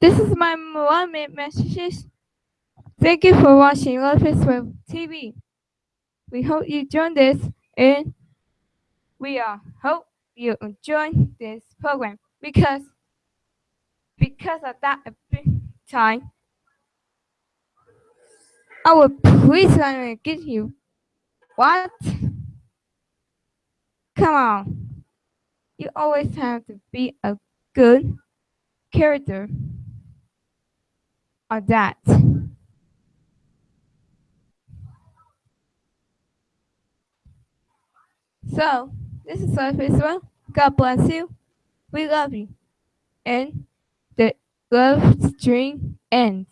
This is my one minute messages. Thank you for watching Love is Web TV. We hope you join this and we uh, hope you enjoy this program because because of that time I will please gonna get you. What? Come on. You always have to be a good character or that. So, this is our first one. God bless you. We love you. And the love string ends.